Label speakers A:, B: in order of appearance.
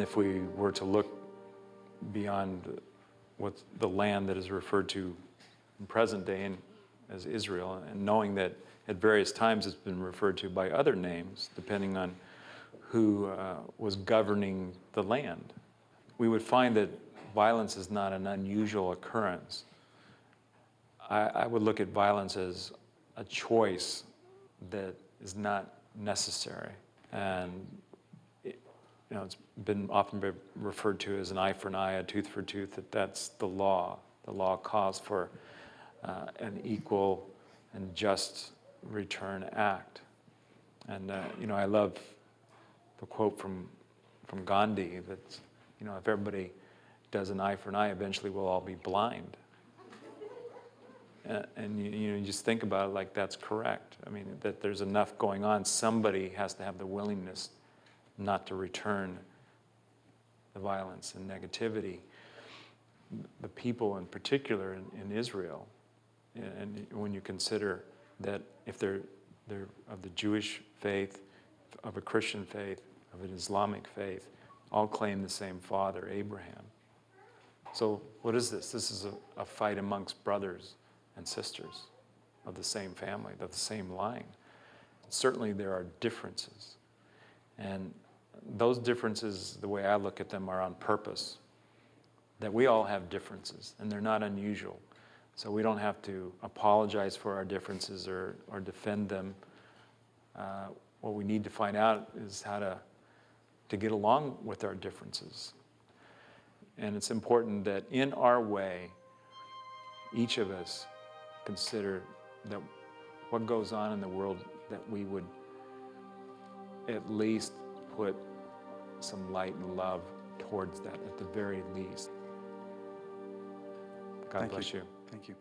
A: If we were to look beyond what the land that is referred to in present day in, as Israel, and knowing that at various times it's been referred to by other names, depending on who uh, was governing the land, we would find that violence is not an unusual occurrence. I, I would look at violence as a choice that is not necessary. And you know, it's been often referred to as an eye for an eye, a tooth for a tooth, that that's the law. The law calls for uh, an equal and just return act. And, uh, you know, I love the quote from, from Gandhi that, you know, if everybody does an eye for an eye, eventually we'll all be blind. And you, you, know, you just think about it like that's correct. I mean, that there's enough going on. Somebody has to have the willingness not to return the violence and negativity. The people in particular in, in Israel, and when you consider that if they're, they're of the Jewish faith, of a Christian faith, of an Islamic faith, all claim the same father, Abraham. So what is this? This is a, a fight amongst brothers and sisters of the same family, of the same line. Certainly there are differences. And those differences, the way I look at them, are on purpose. That we all have differences, and they're not unusual. So we don't have to apologize for our differences or, or defend them. Uh, what we need to find out is how to, to get along with our differences. And it's important that in our way, each of us consider that what goes on in the world that we would at least put some light and love towards that at the very least. God
B: Thank
A: bless
B: you.
A: you.
B: Thank you.